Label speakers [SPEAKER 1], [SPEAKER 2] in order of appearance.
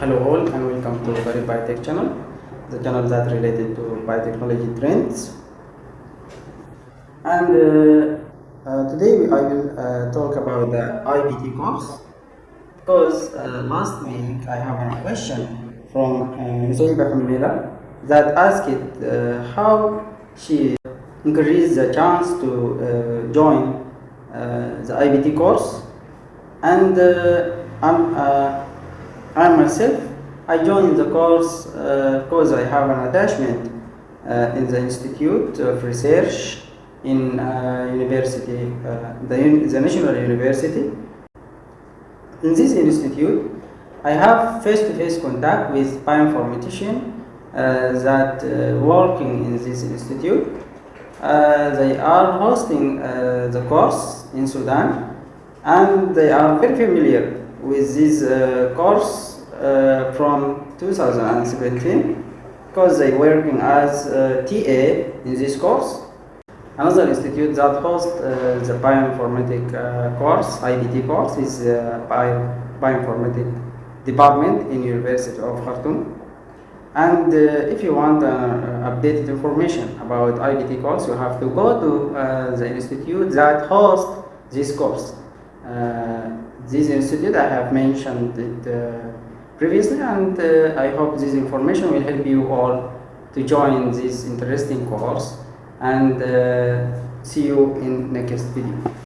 [SPEAKER 1] Hello all and welcome to Garib Biotech channel, the channel that related to biotechnology trends. And uh, uh, today I will uh, talk about the IBT course because uh, last week I have a question from uh, Nusayba Hamila that asked uh, how she increased the chance to uh, join uh, the IBT course and uh, I'm, uh, I myself I joined the course uh, because I have an attachment uh, in the Institute of Research in uh, university, uh, the, the National University. In this institute, I have face-to-face contact with bioinformaticians uh, that uh, working in this institute. Uh, they are hosting uh, the course in Sudan and they are very familiar with this uh, course uh, from 2017 because they working as uh, TA in this course. Another institute that hosts uh, the bioinformatic uh, course, IBT course, is uh, bio, bioinformatic department in University of Khartoum. And uh, if you want uh, updated information about IBT course, you have to go to uh, the institute that hosts this course. This institute I have mentioned it previously, and uh, I hope this information will help you all to join this interesting course. And uh, see you in next video.